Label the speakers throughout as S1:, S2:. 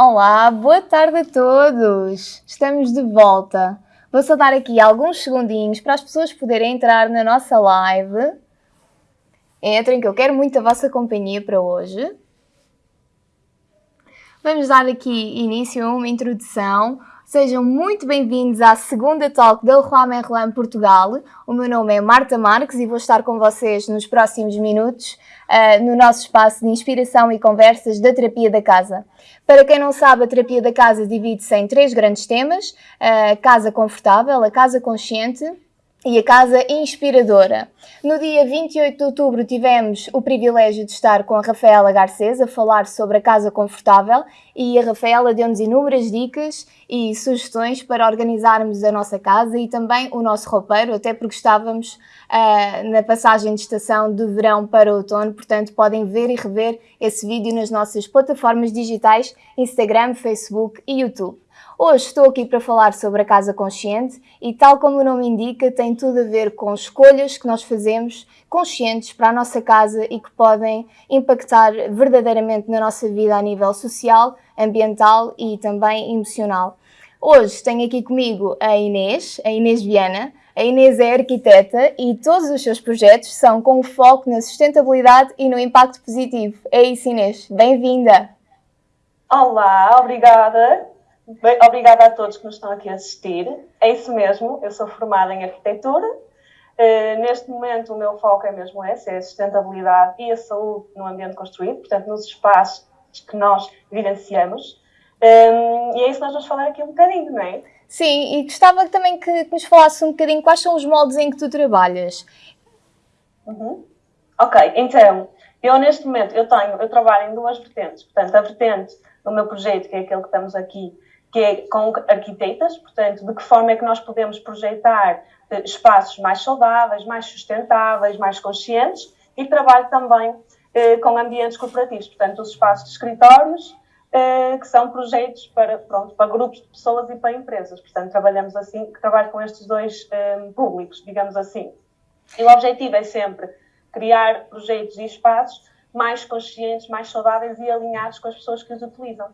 S1: Olá, boa tarde a todos! Estamos de volta. Vou só dar aqui alguns segundinhos para as pessoas poderem entrar na nossa live. Entrem, que eu quero muito a vossa companhia para hoje. Vamos dar aqui início a uma introdução. Sejam muito bem-vindos à segunda talk da Leroy Merlin Portugal. O meu nome é Marta Marques e vou estar com vocês nos próximos minutos uh, no nosso espaço de inspiração e conversas da terapia da casa. Para quem não sabe, a terapia da casa divide-se em três grandes temas: a casa confortável, a casa consciente e a Casa Inspiradora. No dia 28 de outubro tivemos o privilégio de estar com a Rafaela Garcês a falar sobre a Casa Confortável e a Rafaela deu-nos inúmeras dicas e sugestões para organizarmos a nossa casa e também o nosso roupeiro, até porque estávamos uh, na passagem de estação de verão para outono, portanto podem ver e rever esse vídeo nas nossas plataformas digitais Instagram, Facebook e YouTube. Hoje estou aqui para falar sobre a casa consciente e, tal como o nome indica, tem tudo a ver com escolhas que nós fazemos conscientes para a nossa casa e que podem impactar verdadeiramente na nossa vida a nível social, ambiental e também emocional. Hoje tenho aqui comigo a Inês, a Inês Viana. A Inês é arquiteta e todos os seus projetos são com foco na sustentabilidade e no impacto positivo. É isso, Inês. Bem-vinda!
S2: Olá, obrigada. Bem, obrigada a todos que nos estão aqui a assistir. É isso mesmo, eu sou formada em arquitetura. Uh, neste momento, o meu foco é mesmo esse: é a sustentabilidade e a saúde no ambiente construído, portanto, nos espaços que nós vivenciamos. Um, ehm, e é isso que nós vamos falar aqui um bocadinho, não é?
S1: Sim, e gostava também que, que nos falasse um bocadinho quais são os moldes em que tu trabalhas.
S2: Uhum. Ok, então, eu neste momento eu tenho, eu trabalho em duas vertentes. Portanto, a vertente do meu projeto, que é aquele que estamos aqui que é com arquitetas, portanto, de que forma é que nós podemos projetar eh, espaços mais saudáveis, mais sustentáveis, mais conscientes e trabalho também eh, com ambientes corporativos, portanto, os espaços de escritórios, eh, que são projetos para, pronto, para grupos de pessoas e para empresas. Portanto, trabalhamos assim, trabalho com estes dois eh, públicos, digamos assim. E o objetivo é sempre criar projetos e espaços mais conscientes, mais saudáveis e alinhados com as pessoas que os utilizam.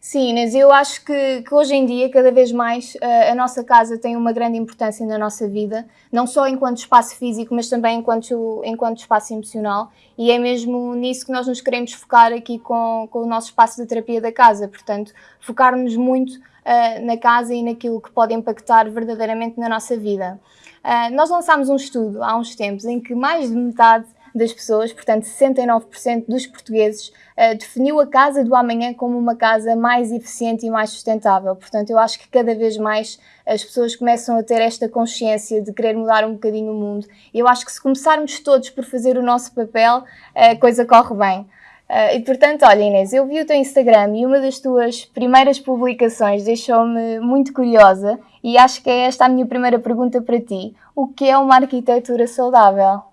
S1: Sim, Inês, eu acho que, que, hoje em dia, cada vez mais, a, eh, a nossa casa tem uma grande importância na nossa vida, não só enquanto espaço físico, mas também enquanto, enquanto espaço emocional. E é mesmo nisso que nós nos queremos focar aqui com, com o nosso espaço de terapia da casa. Portanto, focarmos muito uh, na casa e naquilo que pode impactar verdadeiramente na nossa vida. Uh, nós lançámos um estudo há uns tempos em que mais de metade das pessoas, portanto 69% dos portugueses, uh, definiu a casa do amanhã como uma casa mais eficiente e mais sustentável. Portanto, eu acho que cada vez mais as pessoas começam a ter esta consciência de querer mudar um bocadinho o mundo. E eu acho que se começarmos todos por fazer o nosso papel, a coisa corre bem. Uh, e portanto, olha Inês, eu vi o teu Instagram e uma das tuas primeiras publicações deixou-me muito curiosa e acho que é esta a minha primeira pergunta para ti. O que é uma arquitetura saudável?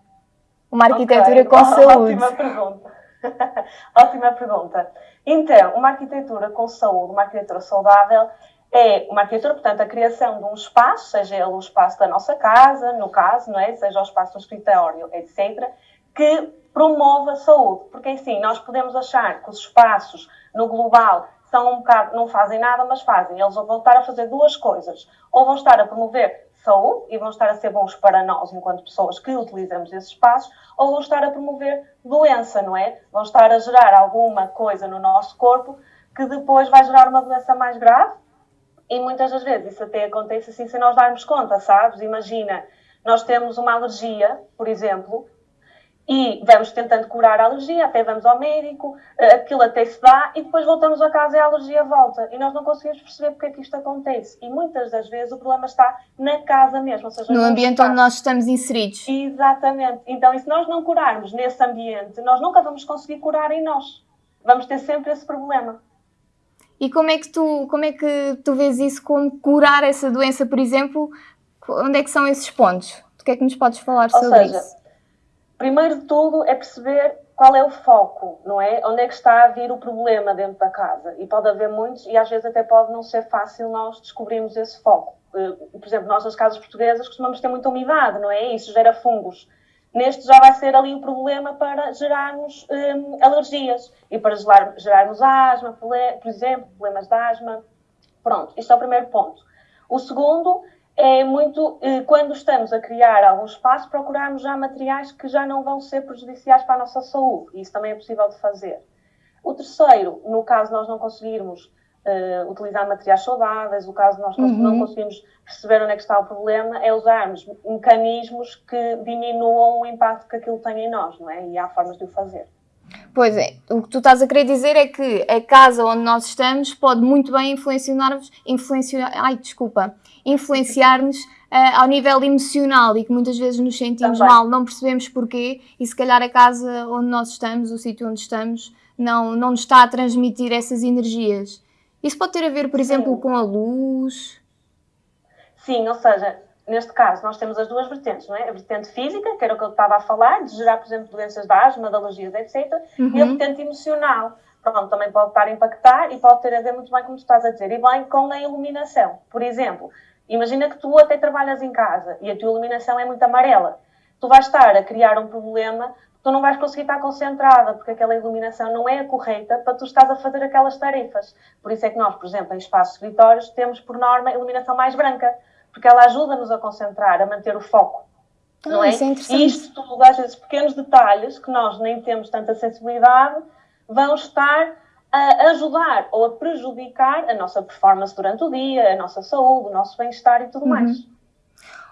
S1: Uma arquitetura okay. com saúde.
S2: Ótima pergunta. Ótima pergunta. Então, uma arquitetura com saúde, uma arquitetura saudável, é uma arquitetura, portanto, a criação de um espaço, seja ele o espaço da nossa casa, no caso, não é? seja o espaço do escritório, etc., que promova a saúde. Porque, assim, nós podemos achar que os espaços no global são um bocado, não fazem nada, mas fazem. Eles vão estar a fazer duas coisas. Ou vão estar a promover saúde e vão estar a ser bons para nós, enquanto pessoas que utilizamos esses espaços, ou vão estar a promover doença, não é? Vão estar a gerar alguma coisa no nosso corpo que depois vai gerar uma doença mais grave. E muitas das vezes isso até acontece assim sem nós darmos conta, sabes? Imagina, nós temos uma alergia, por exemplo, e vamos tentando curar a alergia, até vamos ao médico, eh, aquilo até se dá e depois voltamos a casa e a alergia volta. E nós não conseguimos perceber porque é que isto acontece. E muitas das vezes o problema está na casa mesmo, ou seja,
S1: no ambiente onde nós estamos inseridos.
S2: Exatamente. Então, e se nós não curarmos nesse ambiente, nós nunca vamos conseguir curar em nós. Vamos ter sempre esse problema.
S1: E como é que tu, como é que tu vês isso como curar essa doença, por exemplo? Onde é que são esses pontos? O que é que nos podes falar
S2: ou
S1: sobre
S2: seja,
S1: isso?
S2: Primeiro de tudo é perceber qual é o foco, não é? Onde é que está a vir o problema dentro da casa? E pode haver muitos, e às vezes até pode não ser fácil nós descobrirmos esse foco. Eh, por exemplo, nós nas casas portuguesas costumamos ter muita umidade, não é? Isso gera fungos neste já vai ser ali o problema para gerarmos um, alergias e para gerar, gerarmos asma, por exemplo, problemas de asma. Pronto, isto é o primeiro ponto. O segundo é muito, eh, quando estamos a criar algum espaço, procurarmos já materiais que já não vão ser prejudiciais para a nossa saúde. Isso também é possível de fazer. O terceiro, no caso nós não conseguirmos uh, utilizar materiais saudáveis, o caso nós uhum. não conseguimos perceber onde é que está o problema, é usarmos mecanismos que diminuam o impacto que aquilo tem em nós, não é? E há formas de o fazer.
S1: Pois é, o que tu estás a querer dizer é que a casa onde nós estamos pode muito bem influenciar-nos, influenciar, ai, desculpa, influenciar-nos uh, ao nível emocional e que muitas vezes nos sentimos Também. mal, não percebemos porquê e se calhar a casa onde nós estamos, o sítio onde estamos, não, não nos está a transmitir essas energias. Isso pode ter a ver, por exemplo, Sim. com a luz?
S2: Sim, ou seja, neste caso nós temos as duas vertentes, não é? A vertente física, que era o que eu estava a falar, de gerar, por exemplo, doenças de asma, de alergias, etc. Uhum. E a uhum. vertente emocional. Pronto, também pode estar a impactar e pode ter a ver muito bem, como tu estás a dizer, e bem com a iluminação. Por exemplo, imagina que tu até trabalhas em casa e a tua iluminação é muito amarela. Tu vais estar a criar um problema tu não vais conseguir estar concentrada, porque aquela iluminação não é a correta para tu estás a fazer aquelas tarefas. Por isso é que nós, por exemplo, em espaços escritórios, temos por norma a iluminação mais branca, porque ela ajuda-nos a concentrar, a manter o foco. Ah, não é? Isso é interessante. E isto tudo, às vezes, pequenos detalhes que nós nem temos tanta sensibilidade, vão estar a ajudar ou a prejudicar a nossa performance durante o dia, a nossa saúde, o nosso bem-estar e tudo uhum. mais.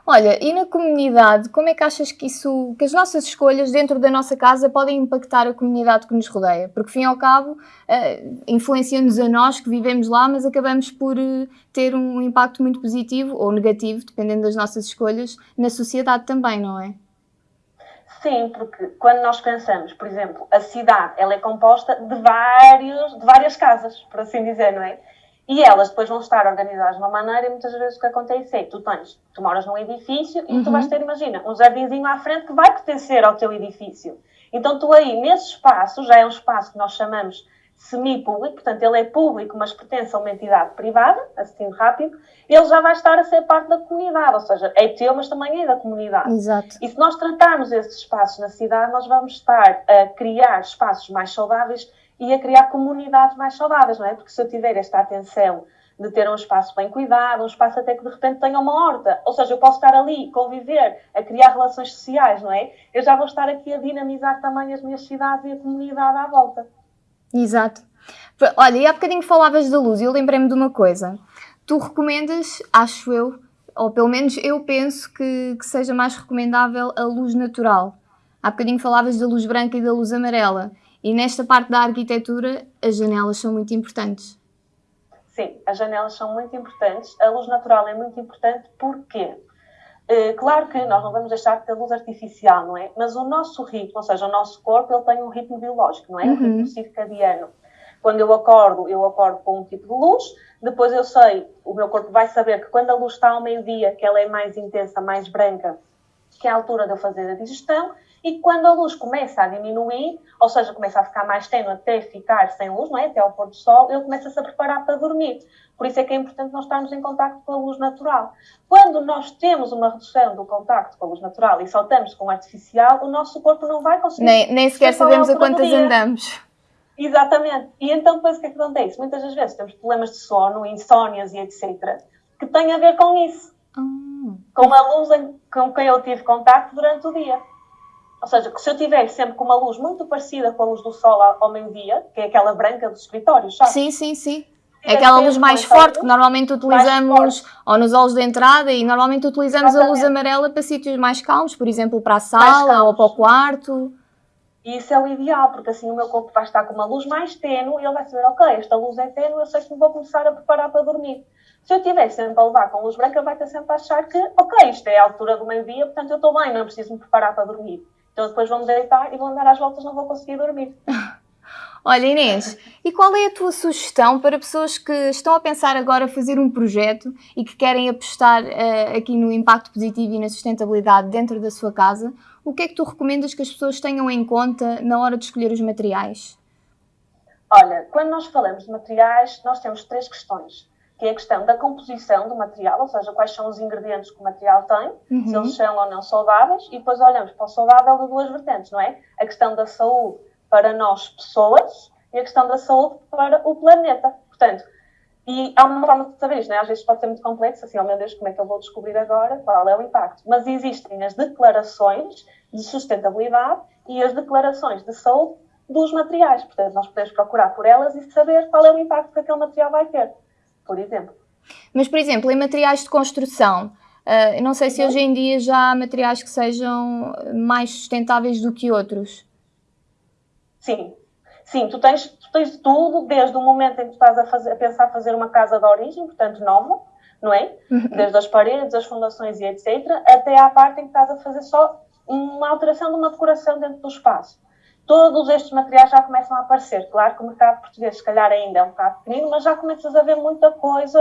S1: Olha, e na comunidade, como é que achas que isso, que as nossas escolhas dentro da nossa casa podem impactar a comunidade que nos rodeia? Porque, fim ao cabo, uh, influencia-nos a nós que vivemos lá, mas acabamos por uh, ter um impacto muito positivo ou negativo, dependendo das nossas escolhas, na sociedade também, não é?
S2: Sim, porque quando nós pensamos, por exemplo, a cidade, ela é composta de, vários, de várias casas, por assim dizer, não é? E elas depois vão estar organizadas de uma maneira e muitas vezes o que acontece é tu tens, tu moras num edifício e uhum. tu vais ter, imagina, um jardinzinho à frente que vai pertencer ao teu edifício. Então tu aí, nesse espaço, já é um espaço que nós chamamos semi-público, portanto ele é público, mas pertence a uma entidade privada, assim rápido, ele já vai estar a ser parte da comunidade, ou seja, é teu, mas também é da comunidade.
S1: Exato.
S2: E se nós tratarmos esses espaços na cidade, nós vamos estar a criar espaços mais saudáveis e a criar comunidades mais saudáveis, não é? Porque se eu tiver esta atenção de ter um espaço bem cuidado, um espaço até que de repente tenha uma horta, ou seja, eu posso estar ali, conviver, a criar relações sociais, não é? Eu já vou estar aqui a dinamizar também as minhas cidades e a comunidade à volta.
S1: Exato. Olha, e há bocadinho falavas da luz e eu lembrei-me de uma coisa. Tu recomendas, acho eu, ou pelo menos eu penso que, que seja mais recomendável a luz natural. Há bocadinho falavas da luz branca e da luz amarela. E nesta parte da arquitetura, as janelas são muito importantes.
S2: Sim, as janelas são muito importantes. A luz natural é muito importante porque, eh, claro que nós não vamos deixar de ter luz artificial, não é? Mas o nosso ritmo, ou seja, o nosso corpo, ele tem um ritmo biológico, não é? Uhum. Um ritmo circadiano. Quando eu acordo, eu acordo com um tipo de luz, depois eu sei, o meu corpo vai saber que quando a luz está ao meio-dia, que ela é mais intensa, mais branca, que é a altura de eu fazer a digestão, e quando a luz começa a diminuir, ou seja, começa a ficar mais tenue até ficar sem luz, não é? até ao pôr do sol, ele começa-se a preparar para dormir. Por isso é que é importante nós estarmos em contato com a luz natural. Quando nós temos uma redução do contacto com a luz natural e saltamos com o artificial, o nosso corpo não vai conseguir.
S1: Nem, nem sequer sabemos a quantas andamos.
S2: Exatamente. E então depois o que é que acontece? Muitas das vezes temos problemas de sono, insónias e etc., que têm a ver com isso. Hum. Com a luz com quem eu tive contacto durante o dia. Ou seja, que se eu tiver sempre com uma luz muito parecida com a luz do sol ao meio-dia, que é aquela branca dos escritórios, sabe?
S1: Sim, sim, sim. É aquela luz mais forte que normalmente utilizamos ou nos olhos de entrada e normalmente utilizamos Exatamente. a luz amarela para sítios mais calmos, por exemplo, para a sala ou para o quarto.
S2: E isso é o ideal, porque assim o meu corpo vai estar com uma luz mais tênue e ele vai saber, ok, esta luz é tênue, eu sei que me vou começar a preparar para dormir. Se eu estiver sempre a levar com luz branca, vai ter sempre a achar que, ok, isto é a altura do meio-dia, portanto eu estou bem, não preciso me preparar para dormir. Então depois vão-me deitar e vão andar às voltas, não vou conseguir dormir.
S1: Olha Inês, e qual é a tua sugestão para pessoas que estão a pensar agora fazer um projeto e que querem apostar uh, aqui no impacto positivo e na sustentabilidade dentro da sua casa? O que é que tu recomendas que as pessoas tenham em conta na hora de escolher os materiais?
S2: Olha, quando nós falamos de materiais, nós temos três questões. Que é a questão da composição do material, ou seja, quais são os ingredientes que o material tem, uhum. se eles são ou não saudáveis, e depois olhamos para o saudável de duas vertentes, não é? A questão da saúde para nós, pessoas, e a questão da saúde para o planeta. Portanto, e há uma forma de saber isto, é? Às vezes pode ser muito complexo, assim, oh meu Deus, como é que eu vou descobrir agora qual é o impacto? Mas existem as declarações de sustentabilidade e as declarações de saúde dos materiais. Portanto, nós podemos procurar por elas e saber qual é o impacto que aquele material vai ter, por exemplo.
S1: Mas, por exemplo, em materiais de construção, uh, não sei se hoje em dia já há materiais que sejam mais sustentáveis do que outros.
S2: Sim, sim, tu tens, tu tens tudo, desde o momento em que estás a, fazer, a pensar fazer uma casa de origem, portanto nova, não é? Uhum. Desde as paredes, as fundações e etc., até à parte em que estás a fazer só uma alteração de uma decoração dentro do espaço todos estes materiais já começam a aparecer. Claro que o mercado português, se calhar, ainda é um bocado pequenino, mas já começas a ver muita coisa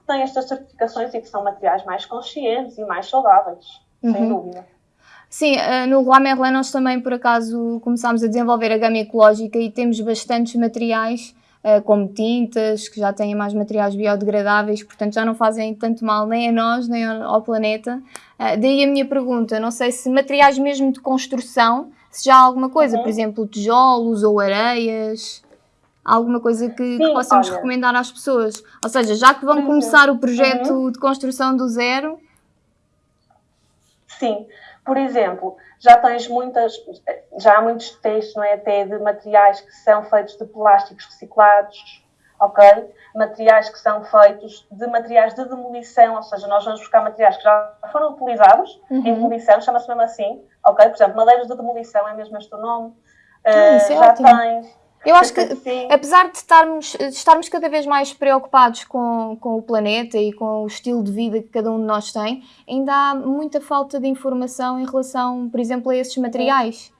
S2: que tem estas certificações e que são materiais mais conscientes e mais saudáveis, uhum. sem dúvida.
S1: Sim, eh, no Roi Merlin nós também, por acaso, começámos a desenvolver a gama ecológica e temos bastantes materiais, eh, como tintas, que já têm mais materiais biodegradáveis, portanto já não fazem tanto mal nem a nós, nem ao planeta. Eh, daí a minha pergunta, não sei se materiais mesmo de construção se já há alguma coisa, uhum. por exemplo, tijolos ou areias, alguma coisa que, Sim, que possamos olha. recomendar às pessoas. Ou seja, já que vão começar o projeto uhum. de construção do zero.
S2: Sim, por exemplo, já tens muitas, já há muitos textos, não é, até de materiais que são feitos de plásticos reciclados, ok? Materiais que são feitos de materiais de demolição, ou seja, nós vamos buscar materiais que já foram utilizados uhum. em demolição, chama-se mesmo assim, ok? Por exemplo, madeiras de demolição é mesmo este o nome.
S1: Ah, uh, já ótimo. tens. Eu acho que, Sim. apesar de estarmos, de estarmos cada vez mais preocupados com, com o planeta e com o estilo de vida que cada um de nós tem, ainda há muita falta de informação em relação, por exemplo, a esses materiais.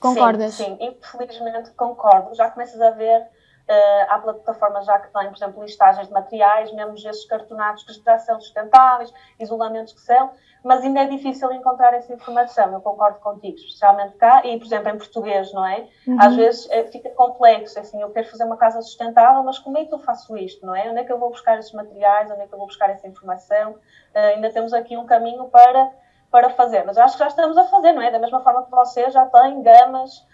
S1: Concordas?
S2: Sim, sim, infelizmente concordo. Já começas a ver Uh, há plataformas já que têm, por exemplo, listagens de materiais, mesmo esses cartonados que já são sustentáveis, isolamentos que são, mas ainda é difícil encontrar essa informação, eu concordo contigo, especialmente cá, e, por exemplo, em português, não é? Uhum. Às vezes é, fica complexo, assim, eu quero fazer uma casa sustentável, mas como é que eu faço isto, não é? Onde é que eu vou buscar esses materiais, onde é que eu vou buscar essa informação? Uh, ainda temos aqui um caminho para, para fazer, mas acho que já estamos a fazer, não é? Da mesma forma que você já tem gamas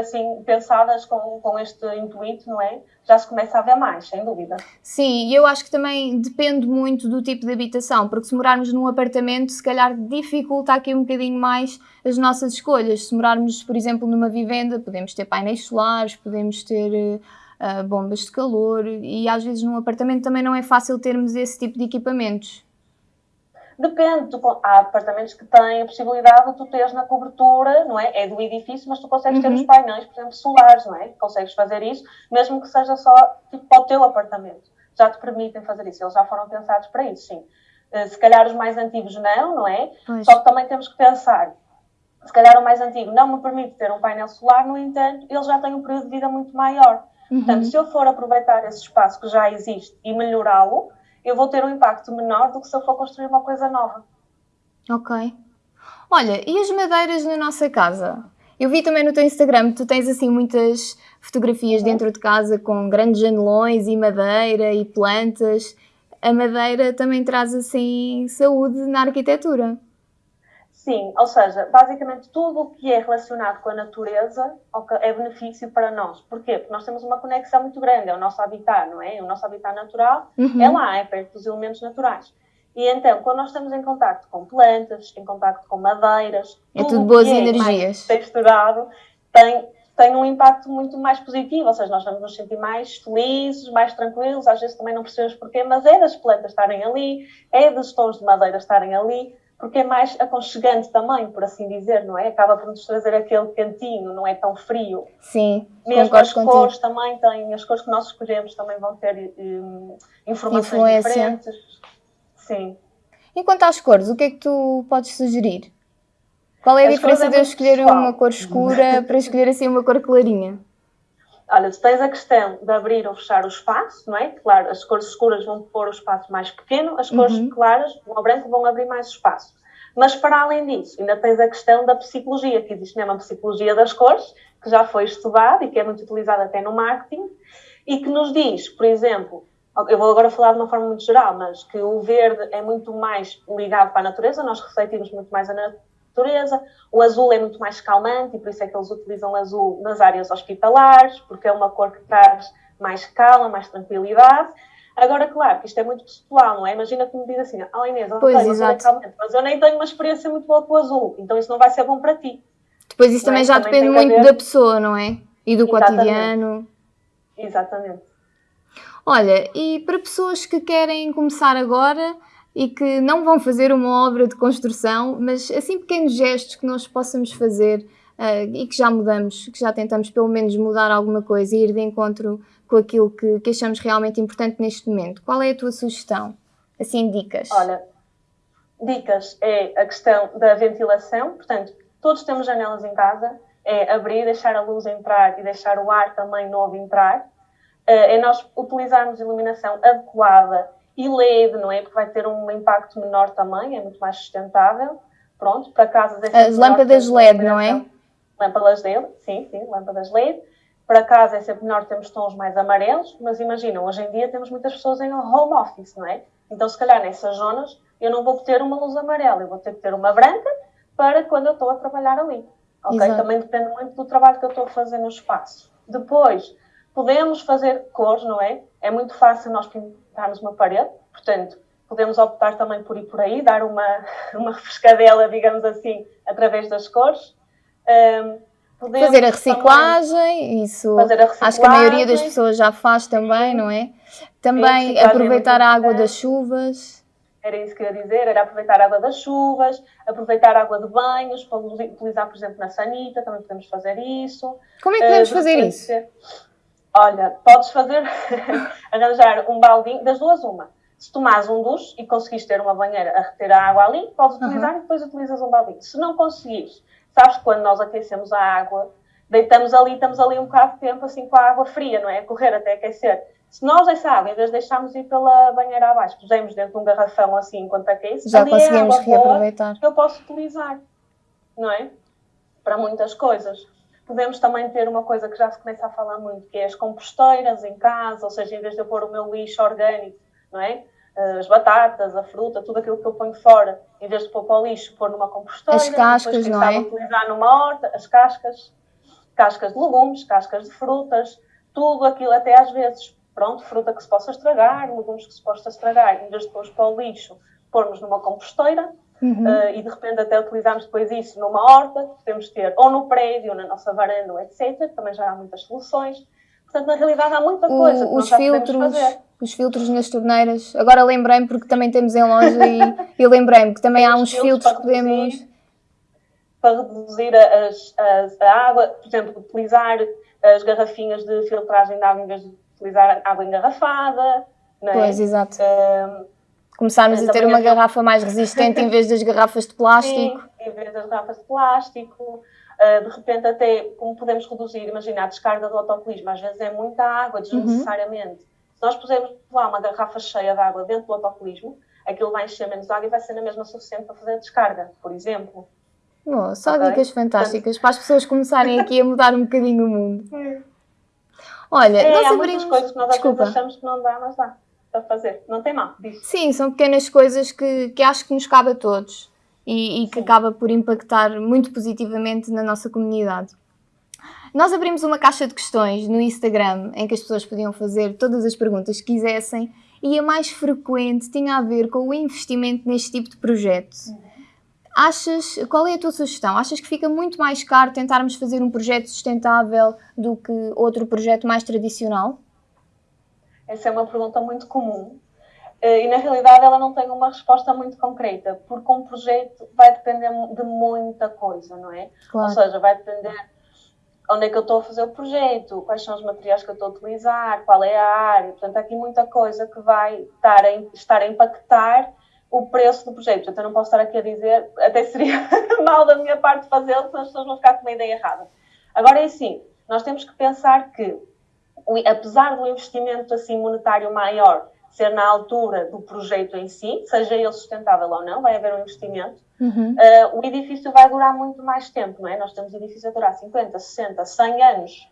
S2: assim, pensadas com, com este intuito, não é? Já se começa a ver mais, sem dúvida.
S1: Sim, e eu acho que também depende muito do tipo de habitação, porque se morarmos num apartamento, se calhar dificulta aqui um bocadinho mais as nossas escolhas. Se morarmos, por exemplo, numa vivenda, podemos ter painéis solares, podemos ter uh, bombas de calor, e às vezes num apartamento também não é fácil termos esse tipo de equipamentos.
S2: Depende, tu, há apartamentos que têm a possibilidade de tu teres na cobertura, não é? É do edifício, mas tu consegues uhum. ter os painéis, por exemplo, solares, não é? Consegues fazer isso, mesmo que seja só tipo, para o teu apartamento. Já te permitem fazer isso, eles já foram pensados para isso, sim. Eh, se calhar os mais antigos não, não é? Pois. Só que também temos que pensar, se calhar o mais antigo não me permite ter um painel solar, no entanto, ele já tem um período de vida muito maior. Uhum. Portanto, se eu for aproveitar esse espaço que já existe e melhorá-lo, eu vou ter um impacto menor do que se eu for construir uma coisa nova.
S1: Ok. Olha, e as madeiras na nossa casa? Eu vi também no teu Instagram, tu tens assim muitas fotografias uhum. dentro de casa com grandes janelões e madeira e plantas. A madeira também traz assim saúde na arquitetura.
S2: Sim, ou seja, basicamente tudo o que é relacionado com a natureza é benefício para nós. Porquê? Porque nós temos uma conexão muito grande, é o nosso habitat, não é? O nosso habitat natural uhum. é lá, é perto dos elementos naturais. E então, quando nós estamos em contato com plantas, em contato com madeiras,
S1: é tudo, tudo boas é energias.
S2: texturado, tem, tem um impacto muito mais positivo, ou seja, nós vamos nos sentir mais felizes, mais tranquilos, às vezes também não percebemos porquê, mas é das plantas estarem ali, é dos tons de madeira estarem ali, porque é mais aconchegante também, por assim dizer, não é? Acaba por nos trazer aquele cantinho, não é tão frio.
S1: Sim,
S2: Mesmo as contigo. cores também têm, as cores que nós escolhemos também vão ter um, informações Influência. diferentes. Sim.
S1: E quanto às cores, o que é que tu podes sugerir? Qual é a as diferença é de eu escolher pessoal. uma cor escura para escolher assim uma cor clarinha?
S2: Olha, tu tens a questão de abrir ou fechar o espaço, não é? Claro, as cores escuras vão pôr o espaço mais pequeno, as cores uhum. claras, o branco, vão abrir mais espaço. Mas para além disso, ainda tens a questão da psicologia, que existe mesmo a psicologia das cores, que já foi estudada e que é muito utilizada até no marketing, e que nos diz, por exemplo, eu vou agora falar de uma forma muito geral, mas que o verde é muito mais ligado para a natureza, nós refletimos muito mais a natureza, o azul é muito mais calmante e por isso é que eles utilizam azul nas áreas hospitalares, porque é uma cor que traz mais calma, mais tranquilidade. Agora, claro, que isto é muito pessoal, não é? Imagina que me diz assim, ah, oh, Inês,
S1: pois, exato.
S2: calmante, mas eu nem tenho uma experiência muito boa com o azul, então isso não vai ser bom para ti.
S1: Depois isso também é? já também depende muito da pessoa, não é? E do Exatamente. cotidiano.
S2: Exatamente.
S1: Olha, e para pessoas que querem começar agora e que não vão fazer uma obra de construção, mas assim pequenos gestos que nós possamos fazer uh, e que já mudamos, que já tentamos pelo menos mudar alguma coisa e ir de encontro com aquilo que, que achamos realmente importante neste momento. Qual é a tua sugestão? Assim, dicas.
S2: Olha, dicas é a questão da ventilação, portanto, todos temos janelas em casa, é abrir, deixar a luz entrar e deixar o ar também novo entrar eh, é nós utilizarmos iluminação adequada e LED, não é? Porque vai ter um impacto menor também, é muito mais sustentável. Pronto, para casas...
S1: É As lâmpadas LED, não é?
S2: Lâmpadas LED, sim, sim, lâmpadas LED. Para casa é sempre melhor termos tons mais amarelos, mas imaginam, hoje em dia temos muitas pessoas em home office, não é? Então, se calhar nessas zonas eu não vou ter uma luz amarela, eu vou ter que ter uma branca para quando eu estou a trabalhar ali. Ok? Exato. Também depende muito do trabalho que eu estou a fazer no espaço. Depois, Podemos fazer cores, não é? É muito fácil nós pintarmos uma parede, portanto, podemos optar também por ir por aí, dar uma, uma refrescadela, digamos assim, através das cores.
S1: Um, fazer a reciclagem, isso fazer a reciclagem. acho que a maioria das pessoas já faz também, não é? Também Sim, aproveitar a água das chuvas.
S2: Era isso que eu ia dizer, era aproveitar a água das chuvas, aproveitar a água de banhos, para utilizar, por exemplo, na sanita, também podemos fazer isso.
S1: Como é que podemos uh, fazer isso?
S2: Olha, podes fazer, arranjar um baldinho, das duas uma. Se tomares um duche e conseguires ter uma banheira a reter a água ali, podes utilizar uhum. e depois utilizas um baldinho. Se não conseguires, sabes que quando nós aquecemos a água, deitamos ali, estamos ali um bocado de tempo assim com a água fria, não é? A correr até aquecer. Se nós essa água, em vez de deixarmos ir pela banheira abaixo, pusemos dentro de um garrafão assim enquanto aquece,
S1: já conseguimos é reaproveitar.
S2: eu posso utilizar, não é? Para muitas coisas. Podemos também ter uma coisa que já se começa a falar muito, que é as composteiras em casa, ou seja, em vez de eu pôr o meu lixo orgânico, não é? As batatas, a fruta, tudo aquilo que eu ponho fora, em vez de pôr para o lixo, pôr numa composteira.
S1: As cascas,
S2: depois,
S1: não é?
S2: utilizar numa horta, as cascas, cascas de legumes, cascas de frutas, tudo aquilo até às vezes, pronto, fruta que se possa estragar, legumes que se possa estragar, em vez de pôr para o lixo, pormos numa composteira, Uhum. Uh, e de repente até utilizarmos depois isso numa horta, podemos ter ou no prédio, ou na nossa varanda, etc. Também já há muitas soluções. Portanto, na realidade há muita coisa o, que os filtros,
S1: Os filtros nas torneiras. Agora lembrei-me porque também temos em loja e, e lembrei-me que também há uns filtros, que podemos...
S2: Para reduzir as, as, a água, por exemplo, utilizar as garrafinhas de filtragem de água em vez de utilizar água engarrafada. Não é?
S1: Pois, exato. Uh, Começarmos a ter uma garrafa mais resistente em vez das garrafas de plástico.
S2: Sim, em vez das garrafas de plástico. Uh, de repente, até como podemos reduzir, imagina a descarga do autocolismo, às vezes é muita água, desnecessariamente. Uhum. Se nós pusermos lá uma garrafa cheia de água dentro do autocolismo, aquilo vai encher menos água e vai ser na mesma suficiente para fazer a descarga, por exemplo.
S1: Oh, só okay? dicas fantásticas Portanto... para as pessoas começarem aqui a mudar um bocadinho o mundo. Olha,
S2: é,
S1: nós
S2: há
S1: abrimos...
S2: muitas coisas que nós Desculpa. achamos que não dá, mas dá para fazer. Não tem mal, diz.
S1: Sim, são pequenas coisas que, que acho que nos cabe a todos e, e que acaba por impactar muito positivamente na nossa comunidade. Nós abrimos uma caixa de questões no Instagram em que as pessoas podiam fazer todas as perguntas que quisessem e a mais frequente tinha a ver com o investimento neste tipo de projeto. Achas, qual é a tua sugestão? Achas que fica muito mais caro tentarmos fazer um projeto sustentável do que outro projeto mais tradicional?
S2: Essa é uma pergunta muito comum. Eh, e na realidade ela não tem uma resposta muito concreta, porque um projeto vai depender de muita coisa, não é? Claro. Ou seja, vai depender onde é que eu estou a fazer o projeto, quais são os materiais que eu estou a utilizar, qual é a área. Portanto, há aqui muita coisa que vai estar a, estar a impactar o preço do projeto. Portanto, eu não posso estar aqui a dizer, até seria mal da minha parte fazê-lo, senão as pessoas vão ficar com uma ideia errada. Agora é assim, nós temos que pensar que apesar do investimento assim monetário maior ser na altura do projeto em si, seja ele sustentável ou não, vai haver um investimento, uhum. uh, o edifício vai durar muito mais tempo, não é? Nós temos edifícios a durar 50, 60, 100 anos.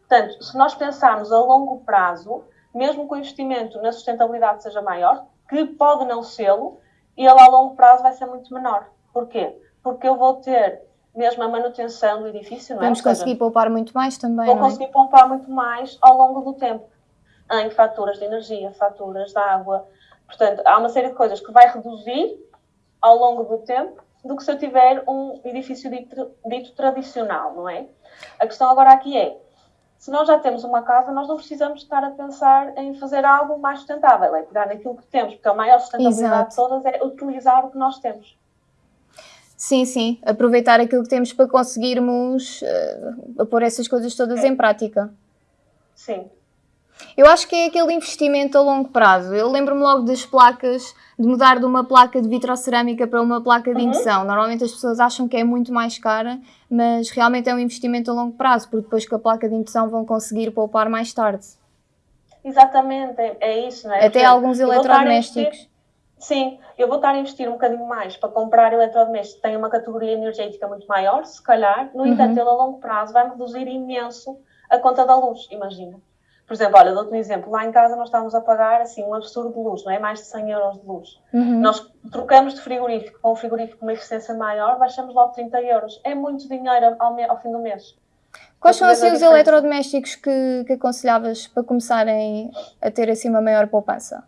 S2: Portanto, se nós pensarmos a longo prazo, mesmo que o investimento na sustentabilidade seja maior, que pode não sê-lo, ele a longo prazo vai ser muito menor. Porquê? Porque eu vou ter mesmo a manutenção do edifício, não
S1: é? Vamos conseguir poupar muito mais também,
S2: Vou
S1: é?
S2: conseguir poupar muito mais ao longo do tempo, em faturas de energia, faturas de água. Portanto, há uma série de coisas que vai reduzir ao longo do tempo do que se eu tiver um edifício dito, dito tradicional, não é? A questão agora aqui é, se nós já temos uma casa, nós não precisamos estar a pensar em fazer algo mais sustentável, é pegar naquilo que temos, porque a maior sustentabilidade Exato. de todas é utilizar o que nós temos.
S1: Sim, sim, aproveitar aquilo que temos para conseguirmos uh, pôr essas coisas todas é. em prática.
S2: Sim.
S1: Eu acho que é aquele investimento a longo prazo. Eu lembro-me logo das placas, de mudar de uma placa de vitrocerâmica para uma placa de uhum. indução. Normalmente as pessoas acham que é muito mais cara, mas realmente é um investimento a longo prazo, porque depois com a placa de indução vão conseguir poupar mais tarde.
S2: Exatamente, é, é isso, não é?
S1: Até Porque alguns eletrodomésticos.
S2: Sim, eu vou estar a investir um bocadinho mais para comprar eletrodomésticos que têm uma categoria energética muito maior, se calhar. No uhum. entanto, ele a longo prazo vai reduzir imenso a conta da luz, imagina. Por exemplo, olha, dou-te um exemplo. Lá em casa nós estávamos a pagar assim um absurdo de luz, não é? Mais de 100 euros de luz. Uhum. Nós trocamos de frigorífico com um frigorífico com uma eficiência maior, baixamos logo 30 euros. É muito dinheiro ao, ao fim do mês.
S1: Quais são assim os eletrodomésticos que, que aconselhavas para começarem a ter assim uma maior poupança?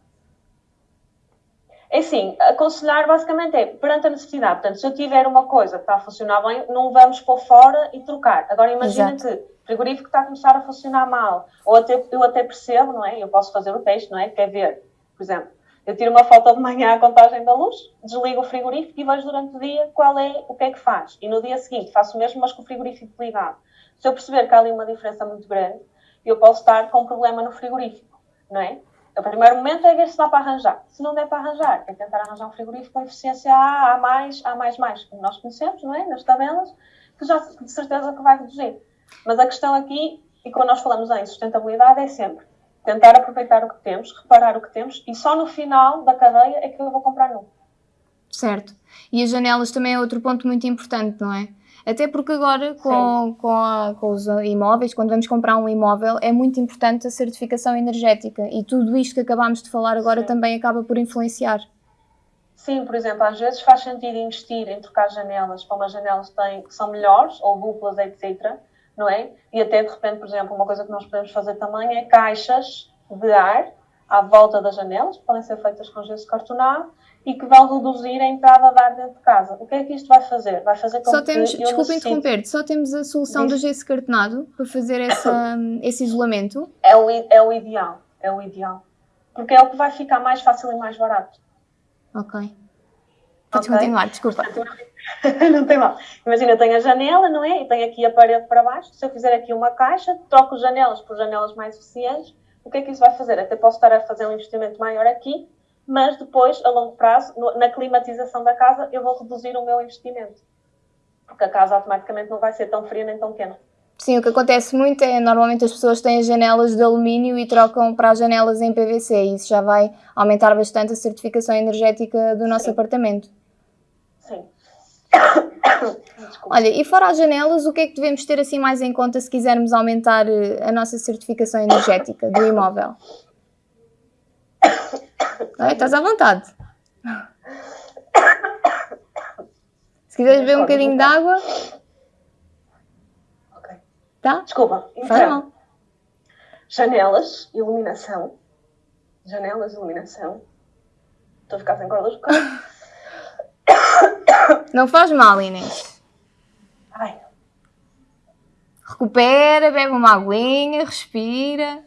S2: É assim, aconselhar basicamente é perante a necessidade. Portanto, se eu tiver uma coisa que está a funcionar bem, não vamos pôr fora e trocar. Agora imagina Exato. que o frigorífico está a começar a funcionar mal. Ou até, eu até percebo, não é? Eu posso fazer o teste, não é? Quer ver, por exemplo, eu tiro uma foto de manhã à contagem da luz, desligo o frigorífico e vejo durante o dia qual é, o que é que faz. E no dia seguinte faço o mesmo, mas com o frigorífico ligado. Se eu perceber que há ali uma diferença muito grande, eu posso estar com um problema no frigorífico, não é? O primeiro momento é ver se dá para arranjar. Se não der para arranjar, é tentar arranjar um frigorífico com eficiência A, A+, A++, mais, como nós conhecemos, não é? Nas tabelas, que já de certeza que vai reduzir. Mas a questão aqui, e quando nós falamos em sustentabilidade, é sempre tentar aproveitar o que temos, reparar o que temos, e só no final da cadeia é que eu vou comprar novo.
S1: Certo. E as janelas também é outro ponto muito importante, não é? Até porque agora, com, com, a, com, os imóveis, quando vamos comprar um imóvel, é muito importante a certificação energética e tudo isto que acabámos de falar agora Sim. também acaba por influenciar.
S2: Sim, por exemplo, às vezes faz sentido investir em trocar janelas para umas janelas que, têm, que são melhores, ou duplas, etc. Não é? E até de repente, por exemplo, uma coisa que nós podemos fazer também é caixas de ar à volta das janelas, podem ser feitas com gesso cartonado, e que vão reduzir a entrada de ar dentro de casa. O que é que isto vai fazer? Vai fazer com
S1: só temos, que Desculpa necessite... interromper só temos a solução Diz. do gesso cartonado para fazer essa, esse isolamento?
S2: É o, é o ideal, é o ideal. Porque é o que vai ficar mais fácil e mais barato.
S1: Ok. Podes okay. continuar, desculpa.
S2: não tem mal. Imagina, eu tenho a janela, não é? E tenho aqui a parede para baixo. Se eu fizer aqui uma caixa, troco janelas por janelas mais eficientes, o que é que isso vai fazer? Até posso estar a fazer um investimento maior aqui, mas depois, a longo prazo, na climatização da casa, eu vou reduzir o meu investimento. Porque a casa automaticamente não vai ser tão fria nem tão quente.
S1: Sim, o que acontece muito é, normalmente as pessoas têm as janelas de alumínio e trocam para as janelas em PVC e isso já vai aumentar bastante a certificação energética do nosso Sim. apartamento.
S2: Sim.
S1: Olha, e fora as janelas, o que é que devemos ter assim mais em conta se quisermos aumentar eh, a nossa certificação energética do imóvel? Estás à vontade. Se quiseres beber um bocadinho de água.
S2: Ok.
S1: Tá?
S2: Desculpa. Então, janelas, iluminação. Janelas, iluminação. Estou a ficar sem cordas vocais.
S1: Não faz mal, Inês.
S2: Ai.
S1: Recupera, bebe uma aguinha, respira.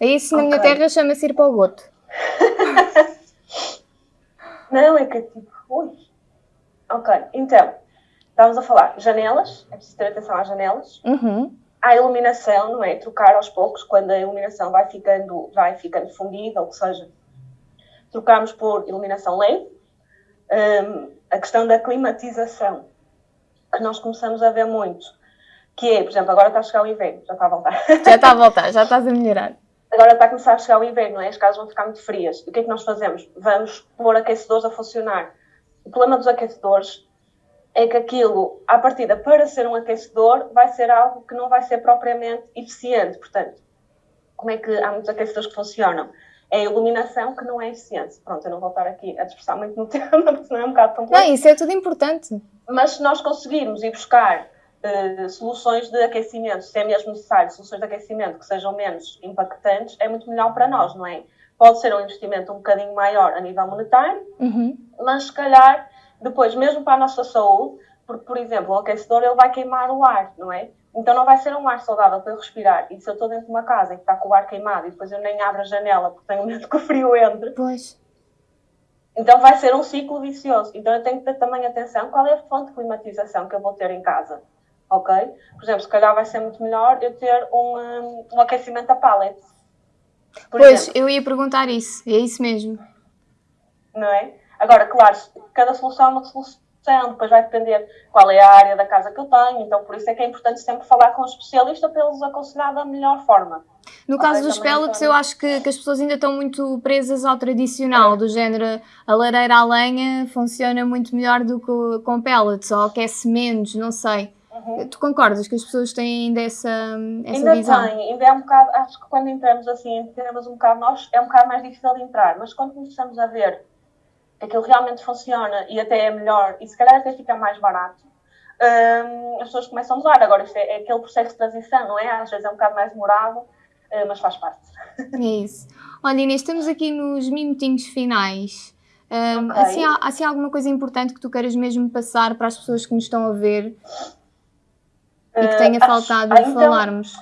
S1: É isso na okay. minha terra chama-se ir para o goto.
S2: Não, é que tipo, ui. Ok, então, estávamos a falar janelas, é preciso ter atenção às janelas.
S1: Uhum.
S2: À iluminação, não é? Trocar aos poucos, quando a iluminação vai ficando, vai ficando fundida, ou seja, trocamos por iluminação LED. Um, a questão da climatização, que nós começamos a ver muito, que é, por exemplo, agora está a chegar o inverno, já está a voltar.
S1: Já está a voltar, já estás a melhorar
S2: agora está a começar a chegar o inverno, não é? as casas vão ficar muito frias. O que é que nós fazemos? Vamos pôr aquecedores a funcionar. O problema dos aquecedores é que aquilo, à partida, para ser um aquecedor, vai ser algo que não vai ser propriamente eficiente. Portanto, como é que há muitos aquecedores que funcionam? É a iluminação que não é eficiente. Pronto, eu não vou estar aqui a dispersar muito no tema, porque senão é um bocado complexo.
S1: Não, isso é tudo importante.
S2: Mas se nós conseguirmos ir buscar uh, soluções de aquecimento, se é mesmo necessário, soluções de aquecimento que sejam menos impactantes, é muito melhor para nós, não é? Pode ser um investimento um bocadinho maior a nível monetário,
S1: uhum.
S2: mas se calhar depois, mesmo para a nossa saúde, porque, por exemplo, o aquecedor ele vai queimar o ar, não é? Então não vai ser um ar saudável para eu respirar. E se eu estou dentro de uma casa e está com o ar queimado e depois eu nem abro a janela porque tenho medo que o frio entre.
S1: Pois.
S2: Então vai ser um ciclo vicioso. Então eu tenho que ter também atenção qual é a fonte de climatização que eu vou ter em casa. Ok? Por exemplo, se calhar vai ser muito melhor eu ter um, um, um aquecimento a pallet.
S1: Pois, exemplo. eu ia perguntar isso. É isso mesmo.
S2: Não é? Agora, claro, cada solução é uma solução depois vai depender qual é a área da casa que eu tenho, então por isso é que é importante sempre falar com o especialista para eles aconselhar da melhor forma.
S1: No caso dos pellets, eu acho que, que, as pessoas ainda estão muito presas ao tradicional, é. do género a lareira à lenha funciona muito melhor do que com pellets, ou aquece menos, não sei. Uhum. Tu concordas que as pessoas têm ainda essa, essa
S2: ainda
S1: visão?
S2: Ainda tem, ainda é um bocado, acho que quando entramos assim, temos um bocado nós, é um bocado mais difícil de entrar, mas quando começamos a ver aquilo realmente funciona e até é melhor e se calhar até fica mais barato, um, as pessoas começam a usar. Agora, isto é, é, aquele processo de transição, não é? Às vezes é um bocado mais demorado, uh, mas faz parte.
S1: É isso. Olha, Inês, estamos aqui nos minutinhos finais. Um, okay. assim, há, assim, há alguma coisa importante que tu queiras mesmo passar para as pessoas que nos estão a ver e que tenha uh, faltado então, falarmos?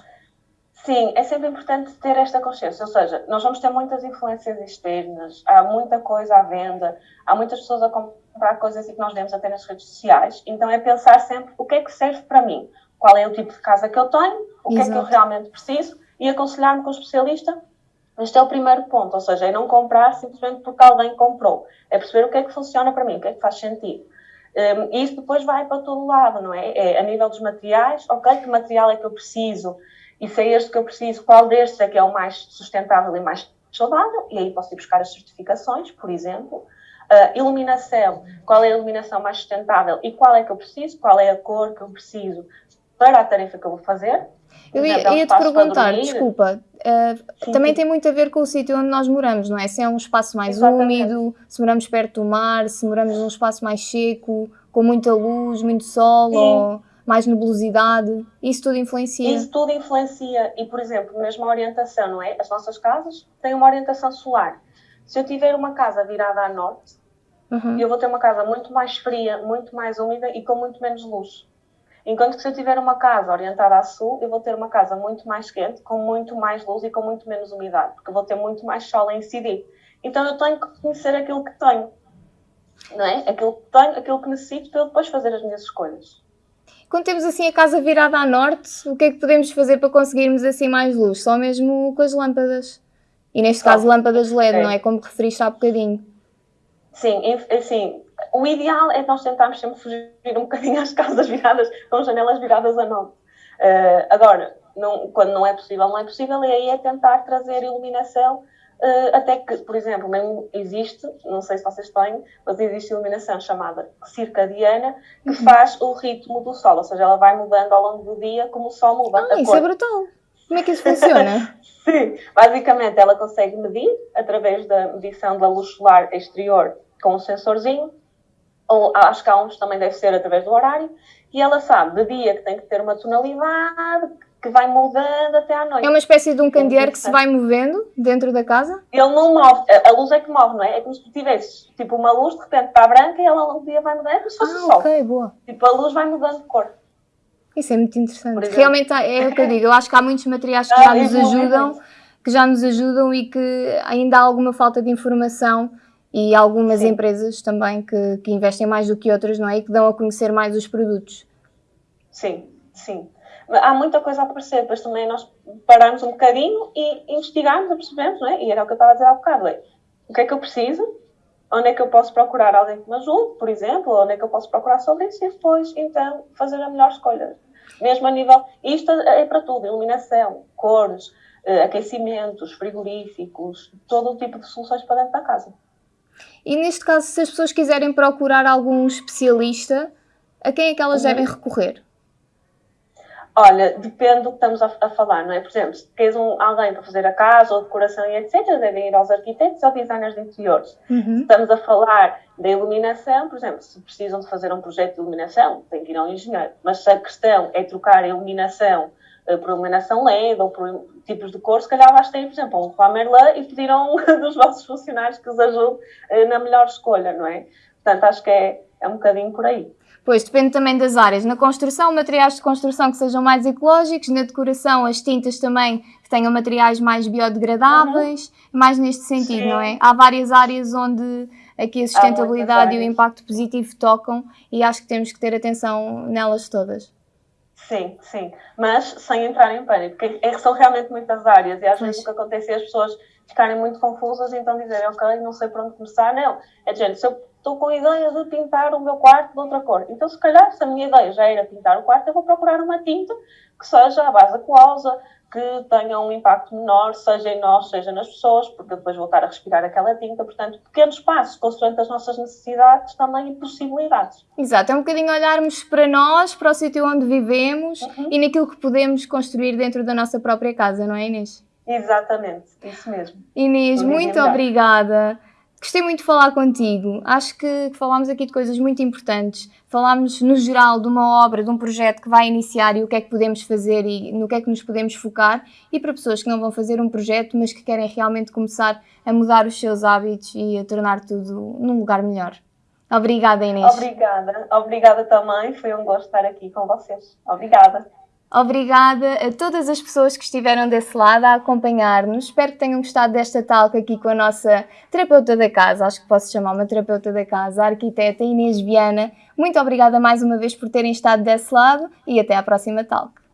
S2: Sim, é sempre importante ter esta consciência, ou seja, nós vamos ter muitas influências externas, há muita coisa à venda, há muitas pessoas a comprar coisas que nós vemos até nas redes sociais, então é pensar sempre o que é que serve para mim, qual é o tipo de casa que eu tenho, o que Exato. é que eu realmente preciso e aconselhar-me com o especialista. Este é o primeiro ponto, ou seja, é não comprar simplesmente porque alguém comprou, é perceber o que é que funciona para mim, o que é que faz sentido. Um, e isso depois vai para todo lado, não é? é? A nível dos materiais, ok, que material é que eu preciso, e se é este que eu preciso, qual destes é que é o mais sustentável e mais saudável, e aí posso ir buscar as certificações, por exemplo. Uh, iluminação, qual é a iluminação mais sustentável e qual é que eu preciso, qual é a cor que eu preciso para a tarefa que eu vou fazer.
S1: Eu ia, ia te perguntar, desculpa, uh, também tem muito a ver com o sítio onde nós moramos, não é? Se é um espaço mais Exatamente. úmido, se moramos perto do mar, se moramos num espaço mais seco, com muita luz, muito sol, sim. ou mais nebulosidade, isso tudo influencia?
S2: Isso tudo influencia e, por exemplo, mesmo a orientação, não é? As nossas casas têm uma orientação solar. Se eu tiver uma casa virada a norte, uhum. eu vou ter uma casa muito mais fria, muito mais úmida e com muito menos luz. Enquanto que se eu tiver uma casa orientada a sul, eu vou ter uma casa muito mais quente, com muito mais luz e com muito menos umidade, porque eu vou ter muito mais sol a incidir. Então eu tenho que conhecer aquilo que tenho, não é? Aquilo que tenho, aquilo que necessito para eu depois fazer as minhas escolhas.
S1: Quando temos assim a casa virada a norte, o que é que podemos fazer para conseguirmos assim mais luz? Só mesmo com as lâmpadas. E neste caso lâmpadas LED, é. não é? Como referiste há bocadinho.
S2: Sim, assim, o ideal é nós tentarmos sempre fugir um bocadinho às casas viradas, com janelas viradas a norte. Uh, agora, não, quando não é possível, não é possível, e aí é tentar trazer iluminação Uh, até que, por exemplo, mesmo existe, não sei se vocês têm, mas existe iluminação chamada circadiana que uhum. faz o ritmo do sol, ou seja, ela vai mudando ao longo do dia como o sol muda.
S1: Ah, isso cor. é brutal! Como é que isso funciona?
S2: Sim, basicamente ela consegue medir através da medição da luz solar exterior com um sensorzinho, ou acho que há uns também deve ser através do horário, e ela sabe de dia que tem que ter uma tonalidade, que vai mudando até à noite.
S1: É uma espécie de um candeeiro que se vai movendo dentro da casa?
S2: Ele não move, a luz é que move, não é? É como se tu tivesses tipo uma luz, de repente está branca e ela ao longo do dia vai mudando, é como se fosse ah, sol.
S1: ok, boa.
S2: Tipo, a luz vai mudando de cor.
S1: Isso é muito interessante. Realmente é o que eu digo, eu acho que há muitos materiais que ah, já nos ajudam, que já nos ajudam e que ainda há alguma falta de informação e algumas Sim. empresas também que, que investem mais do que outras, não é? E que dão a conhecer mais os produtos.
S2: Sim, sim há muita coisa a aparecer, depois também nós paramos um bocadinho e investigamos e percebemos, não é? E era o que eu estava a dizer há bocado, é, o que é que eu preciso, onde é que eu posso procurar alguém que me ajude, por exemplo, onde é que eu posso procurar sobre isso e depois, então, fazer a melhor escolha. Mesmo a nível, isto é para tudo, iluminação, cores, eh, aquecimentos, frigoríficos, todo o tipo de soluções para dentro da casa.
S1: E neste caso, se as pessoas quiserem procurar algum especialista, a quem é que elas uhum. devem recorrer?
S2: Olha, depende do que estamos a, a falar, não é? Por exemplo, se queres um, alguém para fazer a casa ou decoração e etc., devem ir aos arquitetos ou designers de interiores. Uhum. Se estamos a falar da iluminação, por exemplo, se precisam de fazer um projeto de iluminação, tem que ir ao engenheiro. Mas se a questão é trocar a iluminação por iluminação LED ou por tipos de cor, se calhar basta ir, por exemplo, um Leroy Merlin e pedir a um dos vossos funcionários que os ajude uh, na melhor escolha, não é? Portanto, acho que é, é um bocadinho por aí.
S1: Pois, depende também das áreas. Na construção, materiais de construção que sejam mais ecológicos, na decoração, as tintas também que tenham materiais mais biodegradáveis, uhum. mais neste sentido, Sim. não é? Há várias áreas onde aqui a sustentabilidade e o impacto positivo tocam e acho que temos que ter atenção nelas todas.
S2: Sim, sim, mas sem entrar em pânico, porque é são realmente muitas áreas e às vezes o que acontece é as pessoas ficarem muito confusas e então dizerem, ok, não sei por onde começar. Não, é de gente, se eu estou com a ideia de pintar o meu quarto de outra cor. Então, se calhar, se a minha ideia já era pintar o quarto, eu vou procurar uma tinta que seja a base aquosa, que tenha um impacto menor, seja em nós, seja nas pessoas, porque depois voltar a respirar aquela tinta. Portanto, pequenos passos, consoante as nossas necessidades também e possibilidades.
S1: Exato, é um bocadinho olharmos para nós, para o sítio onde vivemos uhum. e naquilo que podemos construir dentro da nossa própria casa, não é, Inês?
S2: Exatamente, isso mesmo.
S1: Inês, muito obrigada. Gostei muito de falar contigo. Acho que falámos aqui de coisas muito importantes. Falámos, no geral, de uma obra, de um projeto que vai iniciar e o que é que podemos fazer e no que é que nos podemos focar. E para pessoas que não vão fazer um projeto, mas que querem realmente começar a mudar os seus hábitos e a tornar tudo num lugar melhor. Obrigada, Inês.
S2: Obrigada. Obrigada também. Foi um gosto estar aqui com vocês. Obrigada.
S1: Obrigada a todas as pessoas que estiveram desse lado a acompanhar-nos. Espero que tenham gostado desta talk aqui com a nossa terapeuta da casa, acho que posso chamar uma terapeuta da casa, a arquiteta Inês Viana. Muito obrigada mais uma vez por terem estado desse lado e até à próxima talk.